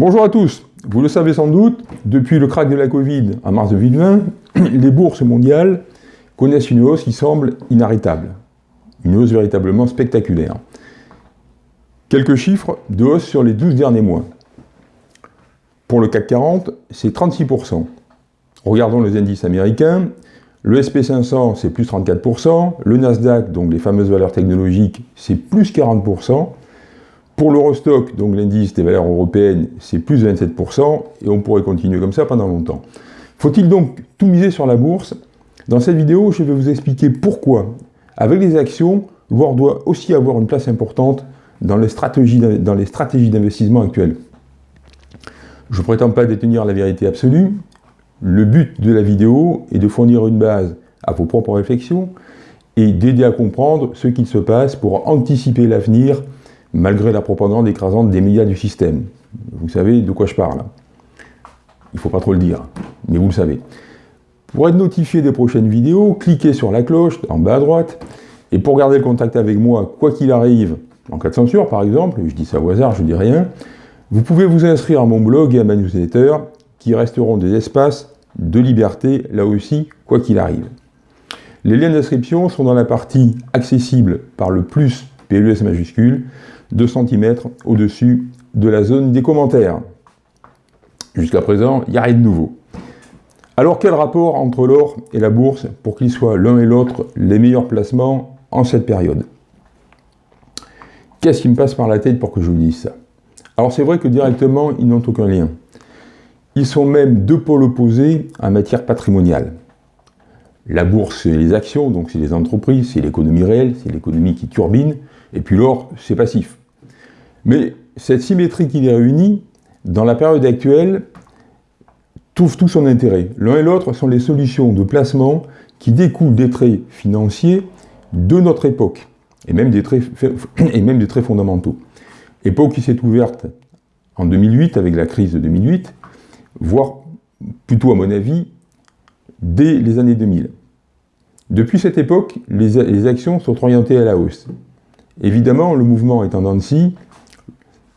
Bonjour à tous. Vous le savez sans doute, depuis le crack de la Covid en mars 2020, les bourses mondiales connaissent une hausse qui semble inarrêtable. Une hausse véritablement spectaculaire. Quelques chiffres de hausse sur les 12 derniers mois. Pour le CAC 40, c'est 36%. Regardons les indices américains. Le SP500, c'est plus 34%. Le Nasdaq, donc les fameuses valeurs technologiques, c'est plus 40%. Pour l'Eurostock, donc l'indice des valeurs européennes, c'est plus 27%, et on pourrait continuer comme ça pendant longtemps. Faut-il donc tout miser sur la bourse? Dans cette vidéo, je vais vous expliquer pourquoi, avec les actions, l'or doit aussi avoir une place importante dans les stratégies d'investissement actuelles. Je ne prétends pas détenir la vérité absolue. Le but de la vidéo est de fournir une base à vos propres réflexions et d'aider à comprendre ce qu'il se passe pour anticiper l'avenir malgré la propagande écrasante des médias du système. Vous savez de quoi je parle. Il ne faut pas trop le dire, mais vous le savez. Pour être notifié des prochaines vidéos, cliquez sur la cloche en bas à droite. Et pour garder le contact avec moi, quoi qu'il arrive, en cas de censure par exemple, je dis ça au hasard, je ne dis rien, vous pouvez vous inscrire à mon blog et à ma newsletter, qui resteront des espaces de liberté, là aussi, quoi qu'il arrive. Les liens d'inscription sont dans la partie accessible par le plus PLUS majuscule, 2 cm au-dessus de la zone des commentaires. Jusqu'à présent, il n'y a rien de nouveau. Alors quel rapport entre l'or et la bourse pour qu'ils soient l'un et l'autre les meilleurs placements en cette période? Qu'est-ce qui me passe par la tête pour que je vous dise ça? Alors c'est vrai que directement, ils n'ont aucun lien. Ils sont même deux pôles opposés en matière patrimoniale. La bourse, c'est les actions, donc c'est les entreprises, c'est l'économie réelle, c'est l'économie qui turbine, et puis l'or, c'est passif. Mais cette symétrie qui les réunit, dans la période actuelle, trouve tout son intérêt. L'un et l'autre sont les solutions de placement qui découlent des traits financiers de notre époque, et même des traits, fondamentaux. Époque qui s'est ouverte en 2008, avec la crise de 2008, voire plutôt à mon avis, dès les années 2000. Depuis cette époque, les, actions sont orientées à la hausse. Évidemment, le mouvement est en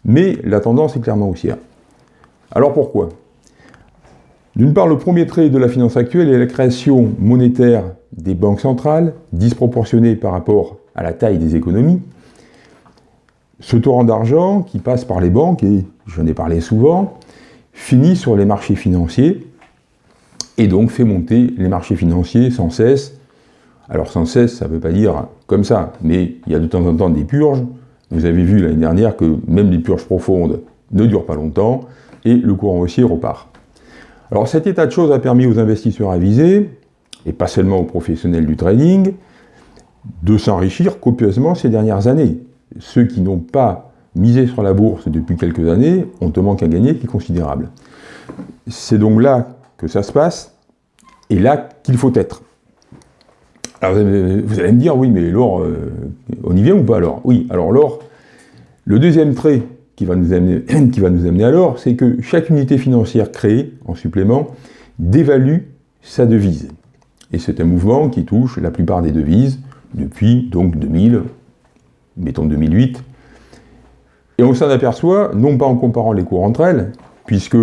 mais la tendance est clairement haussière. Alors pourquoi? D'une part, le premier trait de la finance actuelle est la création monétaire des banques centrales, disproportionnée par rapport à la taille des économies. Ce torrent d'argent qui passe par les banques, et j'en ai parlé souvent, finit sur les marchés financiers, et donc fait monter les marchés financiers sans cesse. Alors sans cesse, ça ne veut pas dire comme ça, mais il y a de temps en temps des purges, vous avez vu l'année dernière que même les purges profondes ne durent pas longtemps et le courant haussier repart. Alors cet état de choses a permis aux investisseurs avisés, et pas seulement aux professionnels du trading, de s'enrichir copieusement ces dernières années. Ceux qui n'ont pas misé sur la bourse depuis quelques années ont un manque à gagner qui est considérable. C'est donc là que ça se passe, et là qu'il faut être. Alors vous allez me dire, oui, mais l'or, euh, on y vient ou pas alors? Oui, alors l'or, le deuxième trait qui va nous amener, qui va nous amener à l'or, c'est que chaque unité financière créée, en supplément, dévalue sa devise. Et c'est un mouvement qui touche la plupart des devises depuis donc 2000, mettons 2008. Et on s'en aperçoit, non pas en comparant les cours entre elles, puisque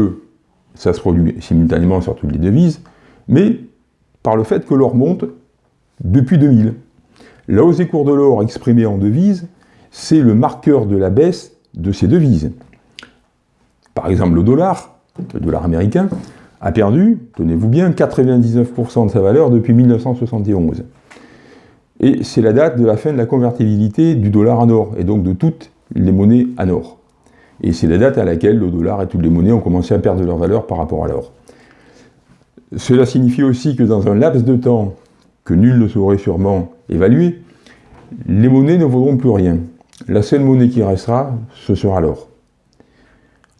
ça se produit simultanément sur toutes les devises, mais par le fait que l'or monte depuis 2000. La hausse des cours de l'or exprimée en devises, c'est le marqueur de la baisse de ces devises. Par exemple, le dollar, le dollar américain, a perdu, tenez-vous bien, 99% de sa valeur depuis 1971. Et c'est la date de la fin de la convertibilité du dollar en or, et donc de toutes les monnaies en or. Et c'est la date à laquelle le dollar et toutes les monnaies ont commencé à perdre leur valeur par rapport à l'or. Cela signifie aussi que dans un laps de temps que nul ne saurait sûrement évaluer, les monnaies ne vaudront plus rien. La seule monnaie qui restera, ce sera l'or.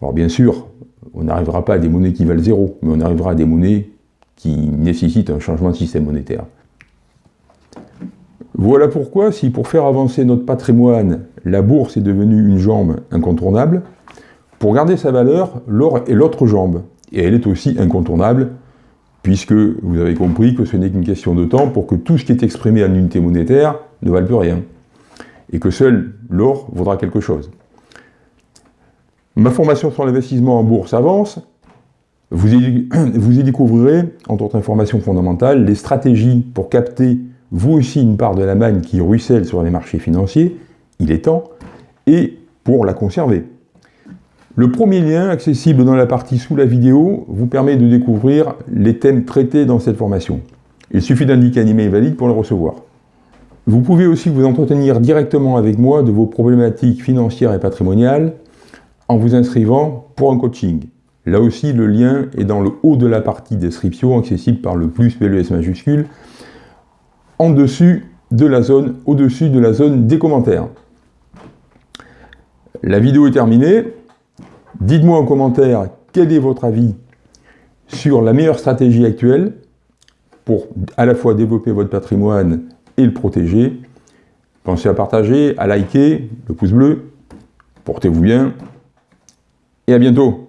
Alors bien sûr, on n'arrivera pas à des monnaies qui valent zéro, mais on arrivera à des monnaies qui nécessitent un changement de système monétaire. Voilà pourquoi, si pour faire avancer notre patrimoine, la bourse est devenue une jambe incontournable, pour garder sa valeur, l'or est l'autre jambe, et elle est aussi incontournable puisque vous avez compris que ce n'est qu'une question de temps pour que tout ce qui est exprimé en unité monétaire ne vale plus rien, et que seul l'or vaudra quelque chose. Ma formation sur l'investissement en bourse avance. Vous y, vous y découvrirez, entre autres informations fondamentales, les stratégies pour capter vous aussi une part de la manne qui ruisselle sur les marchés financiers, il est temps, et pour la conserver. Le premier lien, accessible dans la partie sous la vidéo, vous permet de découvrir les thèmes traités dans cette formation. Il suffit d'indiquer un email valide pour le recevoir. Vous pouvez aussi vous entretenir directement avec moi de vos problématiques financières et patrimoniales en vous inscrivant pour un coaching. Là aussi, le lien est dans le haut de la partie description, accessible par le plus PLS majuscule, en dessus de la zone, au-dessus de la zone des commentaires. La vidéo est terminée. Dites-moi en commentaire quel est votre avis sur la meilleure stratégie actuelle pour à la fois développer votre patrimoine et le protéger. Pensez à partager, à liker, le pouce bleu. Portez-vous bien et à bientôt